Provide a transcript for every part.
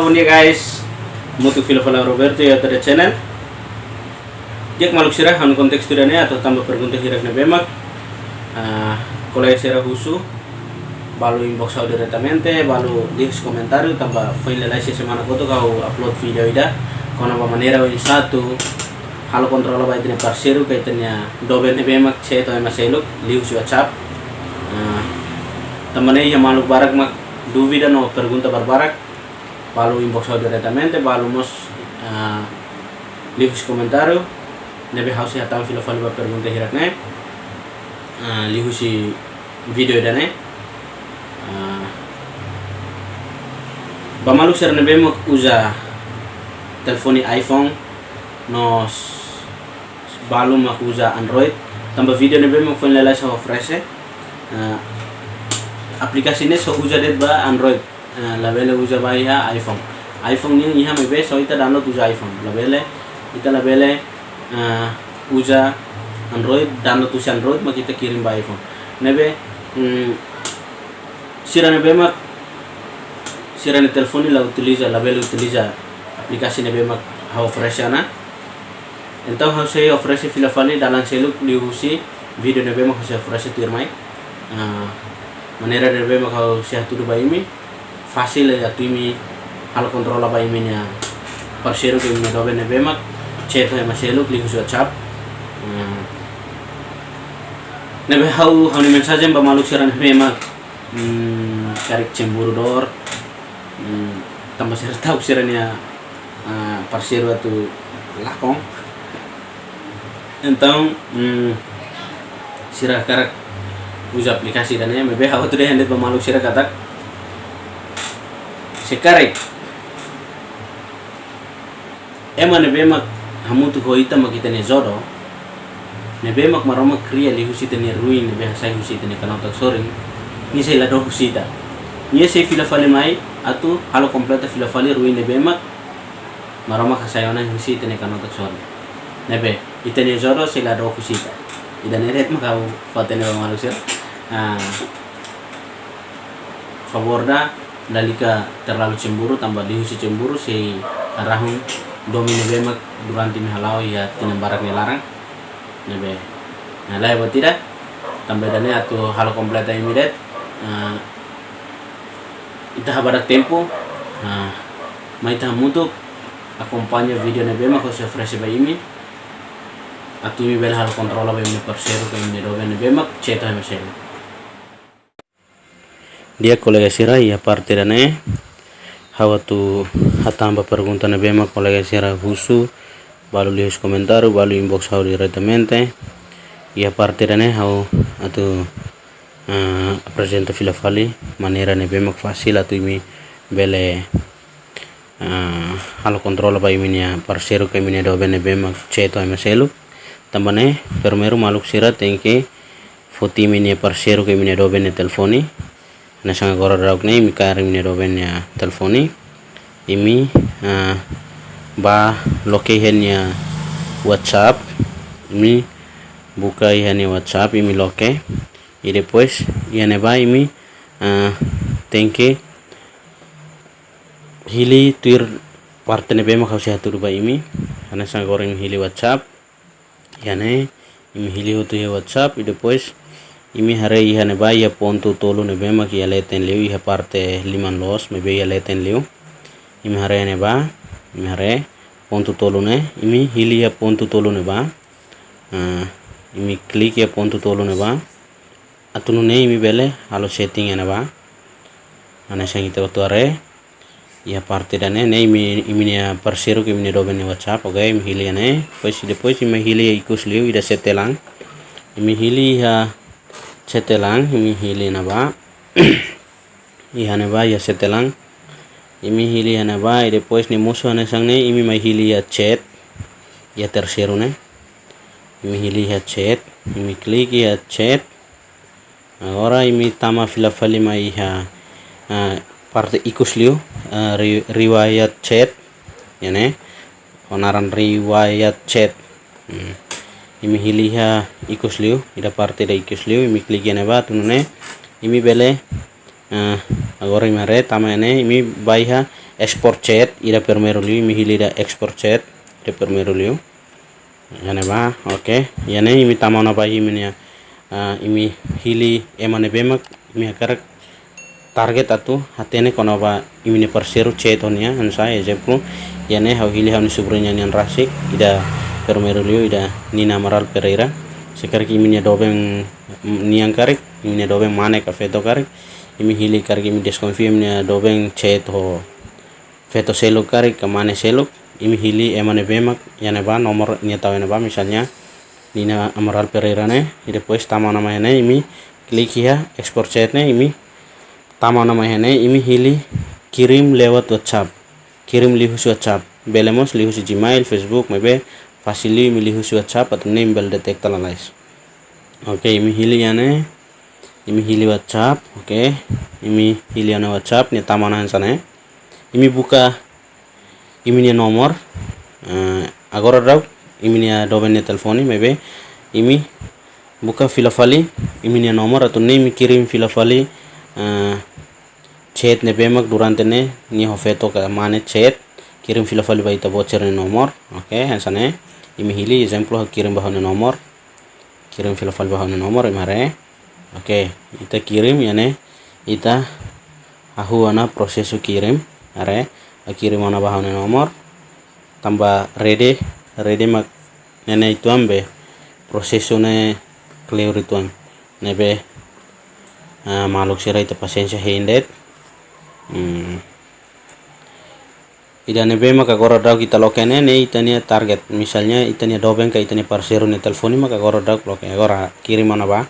Bun dia guys. Mutu filo fala Roberto ya tada channel. Dia maluk sirah hanu konteks tidaknya atau tambah pergunta na bemak. Uh, Kalau sirah husu. Balu inbox au diretamente Balu link komentario tambah file lai semana koto kau upload video ida. Kau nama manera ini satu. Halo kontrol ba itine parceiro kaitannya dobe ne bemak che to ema seluk liu su whatsapp uh, tamane ya maluk barak mak duvida no pergunta barbarak balu inbox audio diretamente balu mos uh, leave comentario. Nebe hausi hatam filo falo ba pergunta hirak ne uh, lihu si video dane uh, bamalu ser nebe mo usa telefoni iPhone no balu mak usa Android. Tambah video nebe mo phone lala sa fresh uh, aplikasi ini so det ba Android Eh, labele usa ba iha iphone. iphone ni iha mebe so ita download usa iphone. Labele ita labele uh, usa android download usa android mak kita kirim ba iphone. Nebe mm, sira nebe mak sira ni telefoni la utiliza labele utiliza aplikasi nebe mak ha ofreciana então how say oferece fila fali dalam seluk diusi video nebe mak ha oferece tirmai uh, manera nebe mak ha tudo ba imi fácil ya timi. Hal kontrol apa iminya parceiro que me dobe nebemak ceto ema selo klik su WhatsApp hmm. nebe hau hau ni mensaje ba maluk siran nebemak hmm, karik cemburu dor. Hmm, tambah tahu sirannya uh, parceiro atau lakong. Hmm, sirah karak. Usa aplikasi dan ya mebe hau tu deh hendak pemaluk sirah katak sekarang ema ne bemak hamutu hoita makita ne zodo. Ne bemak maroma kriya li husita ne ruin ne behasa husita ne kanota soring ni sei la do husita. Ni sei fila mai atu halo kompleta fila fale ruin ne bemak maroma kasayona husita ne kanota soring nebe ita ne zodo sei la do husita. Ida ne ret makau fatene manusia ah favor da dalika terlalu cemburu tambah dihusi cemburu si arahun domino bemak durante timi halau ya tinam barak larang nebe. Nah lah buat tidak? Tambah dane atau hal kompleta imidet uh, ita barak tempo. Uh, mai ta mutu akompanya video nebe mak se fresh imi atau mi bel hal kontrola ba imi persero ke imi dobe nebe mak ceta mesel dia kolega sira ya parte dane hawa tu hatamba pergunta na bema kolega sira husu. Balu lihat komentar balu inbox hau diretamente ya parte dane hau atu uh, presenta fila fali. Manera ne bema fasil atu imi bele uh, halo kontrol ba imi nia parceiro ke imi do bene bema ceto ema selu. Tambane permeru maluk sira tengke foti nia parceiro ke imi do bene telefoni nasanga gora dauk ne mi karim ne roben ya telefoni. Imi ba loke ya whatsapp. Imi buka ya whatsapp imi loke. E depois ne ba imi uh, tenke hili tuir parte ne bema kau sehat ba imi. Ana sang goreng hili whatsapp. Ne imi hili hutu whatsapp. E depois इमे हर इहने बाई पोन तु तोलु ने बेम की अलैतेन लियो इह पारते लिमन लॉस में बे अलैतेन लियो इम हरे ने बा इम हर पोन तु तोलु ने इमे हिल यह पोन तु तोलु ने बा इमे क्लिक यह पोन तु तोलु ने बा अतुनु ने इमे बेले आलो सेटिंग ने बा आने संगीत तो अरे यह पारते डने ने इमे इमे परसेरो के इमे रोबे ने वचा पगे इमे हिल यह ने पैसे डिपोज इमे हिल यह इकुस लियो इधर सेटेलांग इमे हिल यह setelang imi hili na ba. Ihane ba ya setelang. Imi hili hana ba y después ni muso hana sang ne imi mai hili ya chat ya tercero ne. Imi hili ya chat imi klik ya chat agora imi tama fila fali mai uh, parte ri, riwayat chat ya ne. Onaran riwayat chat hmm ikusliu ida parte da ikusliu imi klik ene ba tunune imi bele uh, agora tama ene imi baiha export chat ida primeiro liu imi hili da export chat ida primeiro liu. Yane ba oke yane imi tamana ba imi uh, imi hili emane bemak imi akarak target atu hatene kono ba imi ne parceiro chat honia ansa exemplo yane hau hili hau ni subrunya nian rasik ida liu ida nina maral pereira imi nia dobeng niang karik imi nia dobeng mane ka feto karik. Imi hili karik imi desconfirm nia dobeng chat ho feto seluk karik ke mane seluk imi hili emane bemak yane ba nomor ini tahu ba misalnya Nina Amaral Pereira ne. Depois tama nama ne imi klik ya export chat ne imi tama nama ne imi hili kirim lewat WhatsApp. Kirim lihus WhatsApp. Belemos lihus Gmail Facebook mebe fasili imi lihus WhatsApp atau name bel detect analyze oke okay, imi hili yane imi hili WhatsApp oke. Okay. imi hili yane WhatsApp ni tama nama sana imi buka iminia nomor. Uh, agora rau iminia dobene telefoni mebe imi buka filafali iminia nomor atau ne mi kirim filafali uh, chat ne bemak durante ne ni hofeto ka mane chat kirim filafali ba ita voucher ne nomor oke okay, hansane imi hili exemplo kirim bahane nomor. Kirim filafali bahane nomor imare. Oke okay, ita kirim yane ita ahu ana proses kirim are. Kirim mana bahan nomor. Tambah ready ready mak nene itu ambe prosesune clear itu nebe uh, maluk sira itu pasensya hindet hmm. Ida nebe maka agora dau kita lokene ne itania target. Misalnya itania dobeng ka itania parseru ne telefoni maka dau loke. Agora kirim mana ba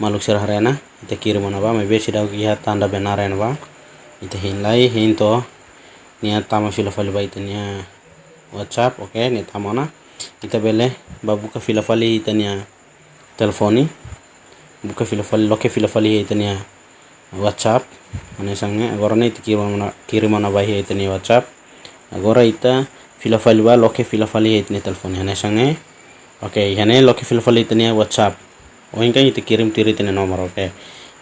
maluk sira harena ita kirim mana ba mebe sidau kia tanda benar ba. Ita hinlai hinto nia tama fila fali ba nia whatsapp oke okay, nia na. Kita bele ba buka fila fali nia telefoni buka fila fali loke fila fali nia whatsapp. Ane sange agora ne ita kirim mana mana ba nia whatsapp agora ita fila fali ba loke fila fali nia telefoni ane sange? Oke okay, hane loke fila fali nia whatsapp. Oh ingka ita kirim tiri nia nomor oke okay.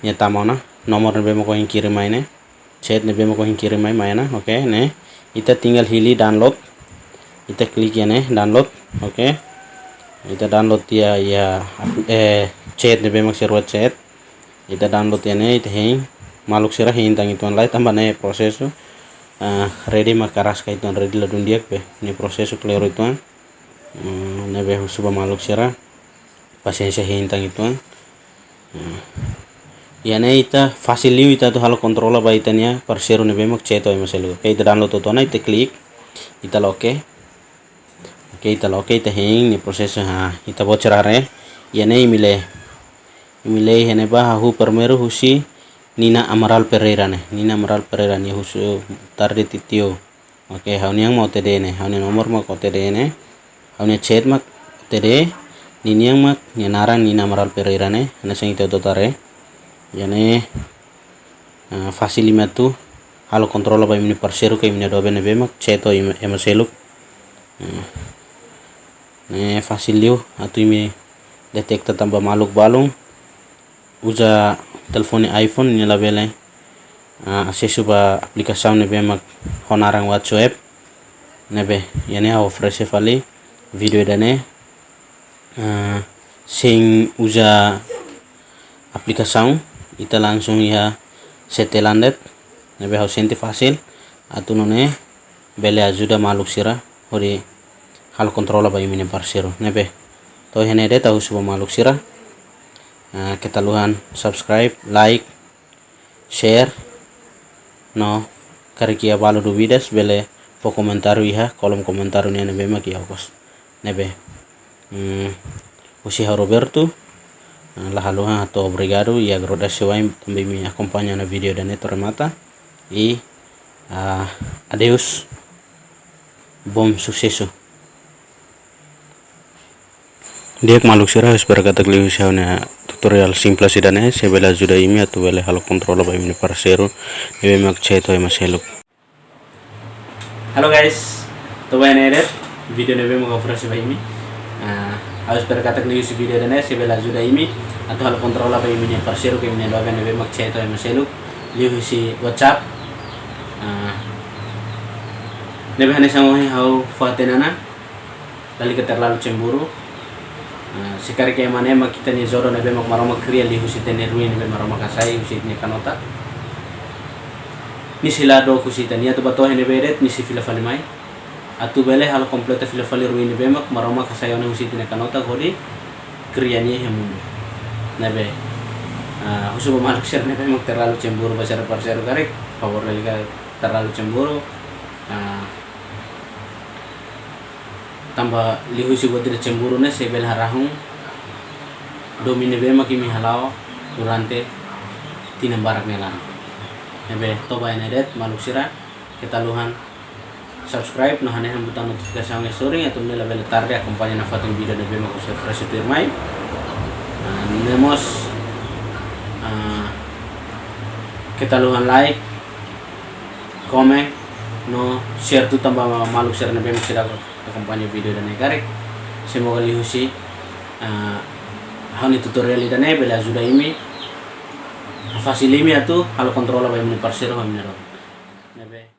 nia na nomor ne ko kirim maine chat ne bemo ko kirim mai mana oke okay, ne. Ita tinggal hili download. Kita klik ya ne download oke okay. kita download ya ya eh chat ne bemo server chat. Kita download ya ne ita uh, ready makaras ka itu ready la dundia pe. Ni proses clear itu uh, ne be suba maluk sira pasensya hing tang itu uh, yane ita facilio ita to halo controla ba itania parceiro ne bemak cheto e download to na ita klik. Ita loke oke. Ita loke ita hing ni proses ha ita bocerare yane imile imile hene ba hu permeru husi Nina Amaral Pereira ne. Nina Amaral Pereira ni husu tarde titio. Oke hauni yang mau tede ne. Hauni nomor mau tede ne. Hauni chat mak tede. Nini yang mak nyenara Nina Amaral Pereira ne. Ana sing itu tare. Yani uh, facilima tu. Halo controla ba imni parceiro ke imni dobe ne bemak ceto ema seluk uh, ne facilio atu imi detekta tambah maluk balung. Usa telefone iphone ni labele uh, accesso ba aplicação ne bemak honarang whatsapp. Nebe yani ha ofrece fali video dane uh, sing usa aplicação ita langsung ya setelandet nebe senti fasil. Atu none bele ajuda maluk sira. Hori hal kontrola ba imine parsero nebe to hene de tahu suba maluk sira uh, ketaluhan subscribe like share. No karikia balu du vidas bele fo komentaru iha kolom komentaru ni nebe maki hokos. Nebe. Hmm, usi Roberto lahaluha atau obrigado e agradeço também me acompanha no vídeo da Neto Remata e uh, adeus. Bom sucesso dia maluk sirah berkata keliu tutorial simples idane sebela juda imi atau bele halo kontrol ba imi parceiro ebe mak cheto e maseluk halo guys to ba video nebe mo ofrece ba imi. Uh, harus berkata keliu si video dane sebela juda imi atau hal kontrol apa yang punya parceiro que minha loga nebe mak cheto e maselu liu si whatsapp. Nebe hane sangohi hau fatenana dali ke terlalu cemburu Sekali kayak mana emak kita nih zoro nebe mak maroma kriya li husi tene ruin nebe maroma kasai husi ne kanota. Ni sila do kusi tani atau bato hene beret ni si fila fali mai. Atu bele hal kompleta fila fali ruin nebe mak maroma kasai ona husi tene kanota kodi kriya ni hemundu nebe uh, husu pemaluk share nebe mak terlalu cemburu basar parser karek power lagi terlalu cemburu uh, tambah lihu si botir cemburu ne sebel harahung. Domine be maki mi halao durante tina barak nelan nebe toba ene det maluk sira kita luhan. Subscribe no hane hambutan notifikasi ang story atau nila bela tarde akompanya na fatong video nebe mako sa fresh firmay nemos kita luhan like comment no share tu tambah maluk share nebe mako sira accompagno video dan karek semoga lihusi uh, hani tutorial dan bela sudah ini fasilimi atau kalau kontrol apa yang parsir kami nebe